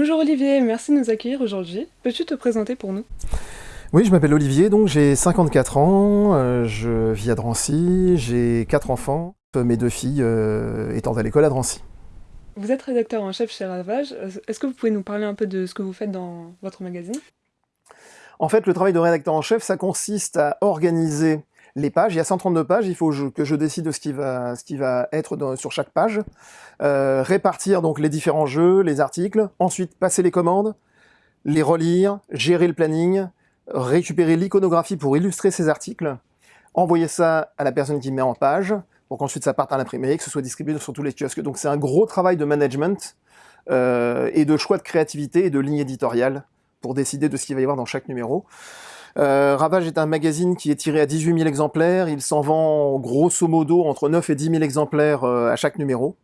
Bonjour Olivier, merci de nous accueillir aujourd'hui. Peux-tu te présenter pour nous? Oui, je m'appelle Olivier, donc j'ai 54 ans, euh, je vis à Drancy, j'ai quatre enfants, mes deux filles euh, étant à l'école à Drancy. Vous êtes rédacteur en chef chez Ravage. Est-ce que vous pouvez nous parler un peu de ce que vous faites dans votre magazine? En fait, le travail de rédacteur en chef, ça consiste à organiser les pages. Il y a 132 pages, il faut que je décide de ce qui va, ce qui va être sur chaque page. Euh, répartir donc les différents jeux, les articles, ensuite passer les commandes, les relire, gérer le planning, récupérer l'iconographie pour illustrer ces articles, envoyer ça à la personne qui met en page, pour qu'ensuite ça parte à l'imprimerie, que ce soit distribué sur tous les kiosques. Donc c'est un gros travail de management euh, et de choix de créativité et de ligne éditoriale pour décider de ce qu'il va y avoir dans chaque numéro. Euh, Ravage est un magazine qui est tiré à 18 000 exemplaires. Il s'en vend grosso modo entre 9 et 10 000 exemplaires euh, à chaque numéro.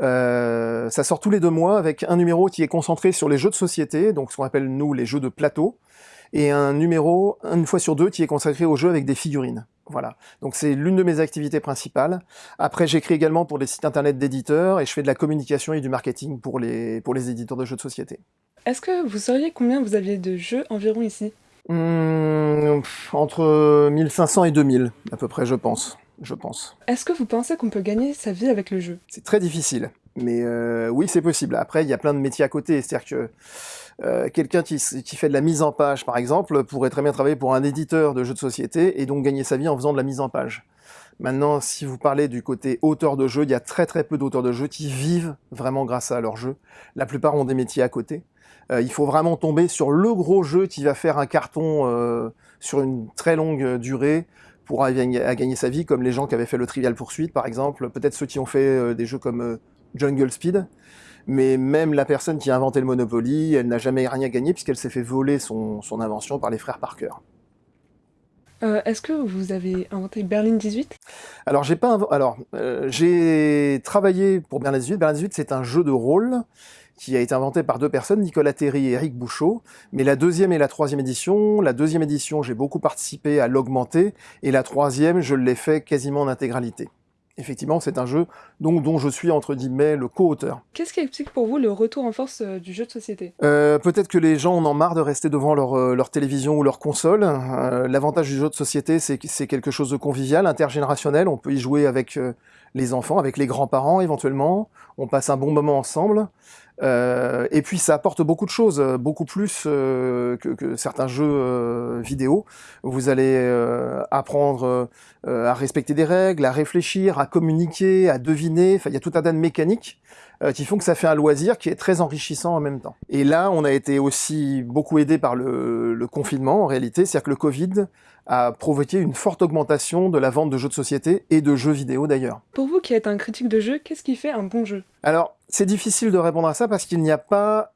Euh, ça sort tous les deux mois avec un numéro qui est concentré sur les jeux de société, donc ce qu'on appelle nous les jeux de plateau, et un numéro, une fois sur deux, qui est consacré aux jeux avec des figurines. Voilà, donc c'est l'une de mes activités principales. Après, j'écris également pour des sites internet d'éditeurs et je fais de la communication et du marketing pour les, pour les éditeurs de jeux de société. Est-ce que vous sauriez combien vous aviez de jeux environ ici? Mmh, entre 1500 et 2000, à peu près, je pense. Je pense. Est-ce que vous pensez qu'on peut gagner sa vie avec le jeu? C'est très difficile, mais euh, oui, c'est possible. Après, il y a plein de métiers à côté, c'est-à-dire que euh, quelqu'un qui, qui, fait de la mise en page, par exemple, pourrait très bien travailler pour un éditeur de jeux de société et donc gagner sa vie en faisant de la mise en page. Maintenant, si vous parlez du côté auteur de jeux, il y a très très peu d'auteurs de jeux qui vivent vraiment grâce à leur jeu. La plupart ont des métiers à côté. Euh, il faut vraiment tomber sur le gros jeu qui va faire un carton euh, sur une très longue durée pour à gagner sa vie, comme les gens qui avaient fait le Trivial Poursuite, par exemple, peut-être ceux qui ont fait euh, des jeux comme Jungle Speed, mais même la personne qui a inventé le Monopoly, elle n'a jamais rien gagné puisqu'elle s'est fait voler son, invention par les frères Parker. Est-ce que vous avez inventé Berlin 18 Alors j'ai pas alors j'ai travaillé pour Berlin 18. Berlin 18 c'est un jeu de rôle qui a été inventé par deux personnes, Nicolas Terry et Eric Bouchot. Mais la deuxième et la troisième édition, la deuxième édition, j'ai beaucoup participé à l'augmenter, et la troisième, je l'ai fait quasiment en intégralité. Effectivement, c'est un jeu donc, dont je suis, entre guillemets, le co-auteur. Qu'est-ce qui explique pour vous le retour en force euh, du jeu de société? Euh, Peut-être que les gens en ont marre de rester devant leur, euh, leur télévision ou leur console. L'avantage du jeu de société, c'est que c'est quelque chose de convivial, intergénérationnel. On peut y jouer avec les enfants, avec les grands-parents éventuellement. On passe un bon moment ensemble. Euh, et puis ça apporte beaucoup de choses, euh, beaucoup plus euh, que, certains jeux vidéo. Vous allez apprendre à respecter des règles, à réfléchir, à communiquer, à deviner. Enfin, il y a tout un tas de mécaniques qui font que ça fait un loisir qui est très enrichissant en même temps. Et là, on a été aussi beaucoup aidé par le, le confinement en réalité, c'est-à-dire que le Covid a provoqué une forte augmentation de la vente de jeux de société et de jeux vidéo d'ailleurs. Pour vous qui êtes un critique de jeu, qu'est-ce qui fait un bon jeu? Alors, c'est difficile de répondre à ça parce qu'il n'y a pas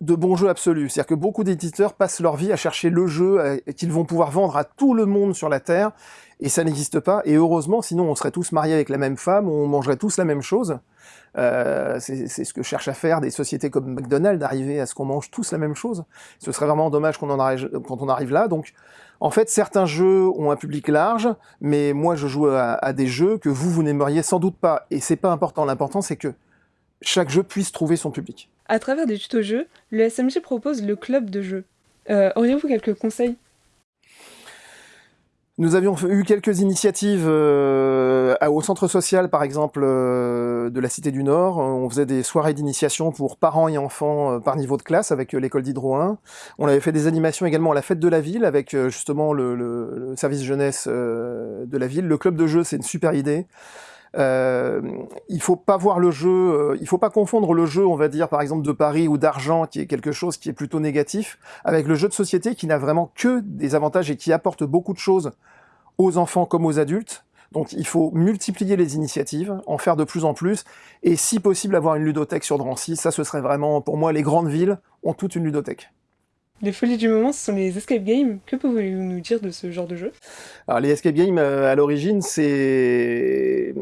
de bon jeu absolu. C'est-à-dire que beaucoup d'éditeurs passent leur vie à chercher le jeu qu'ils vont pouvoir vendre à tout le monde sur la Terre, et ça n'existe pas. Et heureusement, sinon on serait tous mariés avec la même femme, on mangerait tous la même chose. Euh, c'est ce que cherchent à faire des sociétés comme McDonald's, d'arriver à ce qu'on mange tous la même chose. Ce serait vraiment dommage en arrive, quand on arrive là. Donc, en fait, certains jeux ont un public large, mais moi je joue à, des jeux que vous, vous n'aimeriez sans doute pas. Et c'est pas important. L'important, c'est que chaque jeu puisse trouver son public. À travers des tutos jeux, le SMJ propose le club de jeux. Euh, auriez-vous quelques conseils? Nous avions eu quelques initiatives euh, au centre social, par exemple, euh, de la Cité du Nord. On faisait des soirées d'initiation pour parents et enfants par niveau de classe avec l'école d'Hydro 1. On avait fait des animations également à la fête de la ville avec justement le, le service jeunesse de la ville. Le club de jeu, c'est une super idée. Euh, il faut pas voir le jeu, euh, il faut pas confondre le jeu, on va dire par exemple de Paris ou d'argent, qui est quelque chose qui est plutôt négatif, avec le jeu de société qui n'a vraiment que des avantages et qui apporte beaucoup de choses aux enfants comme aux adultes. Donc il faut multiplier les initiatives, en faire de plus en plus, et si possible avoir une ludothèque sur Drancy, ça ce serait vraiment, pour moi, les grandes villes ont toutes une ludothèque. Les folies du moment, ce sont les escape games. Que pouvez-vous nous dire de ce genre de jeu? Alors les escape games, euh, à l'origine, c'est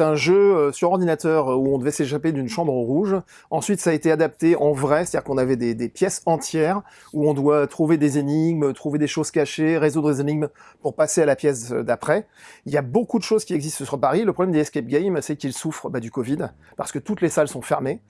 un jeu euh, sur ordinateur où on devait s'échapper d'une chambre rouge. Ensuite, ça a été adapté en vrai, c'est-à-dire qu'on avait des, des, pièces entières où on doit trouver des énigmes, trouver des choses cachées, résoudre des énigmes pour passer à la pièce d'après. Il y a beaucoup de choses qui existent sur Paris. Le problème des escape games, c'est qu'ils souffrent bah, du Covid, parce que toutes les salles sont fermées.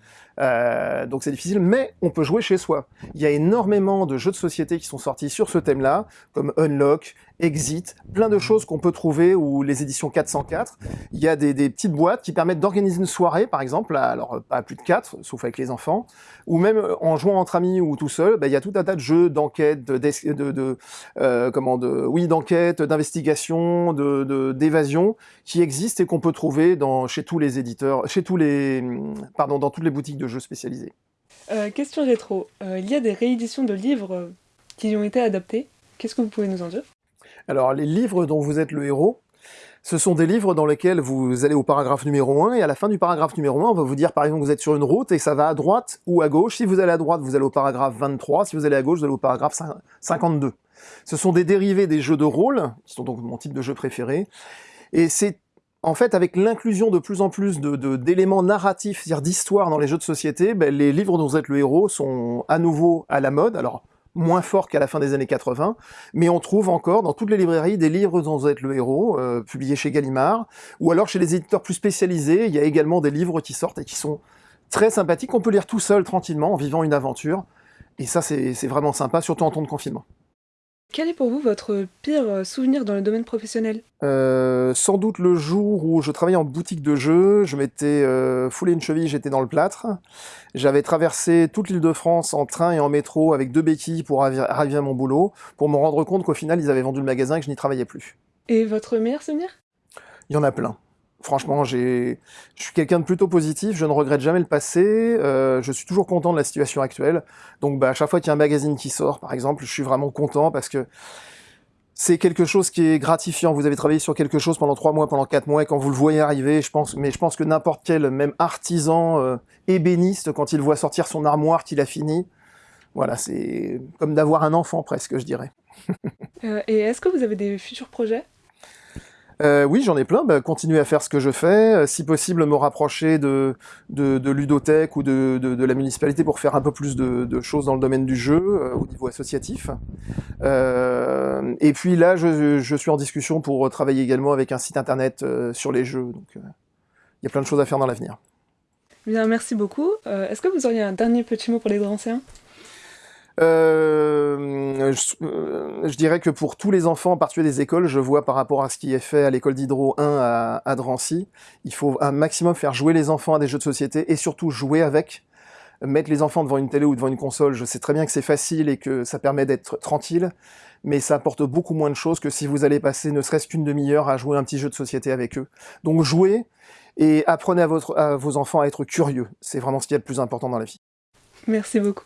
Euh, donc c'est difficile, mais on peut jouer chez soi. Il y a énormément de jeux de société qui sont sortis sur ce thème-là, comme Unlock, Exit, plein de choses qu'on peut trouver, ou les éditions 404. Il y a des, des petites boîtes qui permettent d'organiser une soirée, par exemple, alors pas plus de 4, sauf avec les enfants, ou même en jouant entre amis ou tout seul, bah, il y a tout un tas de jeux d'enquête, de, de, de euh, comment, de, oui, d'enquête, d'investigation, de d'évasion, qui existent et qu'on peut trouver dans, chez tous les éditeurs, chez tous les, pardon, dans toutes les boutiques de jeux spécialisés. Euh, question rétro, euh, il y a des rééditions de livres qui ont été adaptés. Qu'est-ce que vous pouvez nous en dire? Alors, les livres dont vous êtes le héros, ce sont des livres dans lesquels vous allez au paragraphe numéro 1, et à la fin du paragraphe numéro 1, on va vous dire par exemple que vous êtes sur une route, et ça va à droite ou à gauche. Si vous allez à droite, vous allez au paragraphe 23, si vous allez à gauche, vous allez au paragraphe 52. Ce sont des dérivés des jeux de rôle, qui sont donc mon type de jeu préféré, et c'est en fait, avec l'inclusion de plus en plus d'éléments narratifs, c'est-à-dire d'histoire dans les jeux de société, ben, les livres dont vous êtes le héros sont à nouveau à la mode. Alors, moins fort qu'à la fin des années 80, mais on trouve encore dans toutes les librairies des livres dont vous êtes le héros, euh, publiés chez Gallimard, ou alors chez les éditeurs plus spécialisés, il y a également des livres qui sortent et qui sont très sympathiques, on peut lire tout seul tranquillement en vivant une aventure, et ça c'est vraiment sympa, surtout en temps de confinement. Quel est pour vous votre pire souvenir dans le domaine professionnel? Euh, Sans doute le jour où je travaillais en boutique de jeux, je m'étais euh, foulé une cheville, j'étais dans le plâtre. J'avais traversé toute l'île de France en train et en métro avec deux béquilles pour arriver à mon boulot, pour me rendre compte qu'au final ils avaient vendu le magasin et que je n'y travaillais plus. Et votre meilleur souvenir? Il y en a plein. Franchement, je suis quelqu'un de plutôt positif, je ne regrette jamais le passé, euh, je suis toujours content de la situation actuelle. Donc bah, à chaque fois qu'il y a un magazine qui sort, par exemple, je suis vraiment content parce que c'est quelque chose qui est gratifiant. Vous avez travaillé sur quelque chose pendant trois mois, pendant quatre mois, et quand vous le voyez arriver, je pense, mais je pense que n'importe quel, même artisan euh, ébéniste, quand il voit sortir son armoire qu'il a fini, voilà, c'est comme d'avoir un enfant presque, je dirais. euh, et est-ce que vous avez des futurs projets? Euh, oui, j'en ai plein. Bah, continuer à faire ce que je fais. Euh, si possible, me rapprocher de, de, Ludothèque ou de, la municipalité pour faire un peu plus de, choses dans le domaine du jeu euh, au niveau associatif. Et puis là, je, suis en discussion pour travailler également avec un site internet sur les jeux. Donc, il y a plein de choses à faire dans l'avenir. Bien, merci beaucoup. Est-ce que vous auriez un dernier petit mot pour les anciens? Euh, je, euh, je, dirais que pour tous les enfants, en particulier des écoles, je vois par rapport à ce qui est fait à l'école d'Hydro 1 à, Drancy, il faut un maximum faire jouer les enfants à des jeux de société et surtout jouer avec. Mettre les enfants devant une télé ou devant une console, je sais très bien que c'est facile et que ça permet d'être tranquille, mais ça apporte beaucoup moins de choses que si vous allez passer ne serait-ce qu'une demi-heure à jouer un petit jeu de société avec eux. Donc jouez et apprenez à, à vos enfants à être curieux. C'est vraiment ce qui est le plus important dans la vie. Merci beaucoup.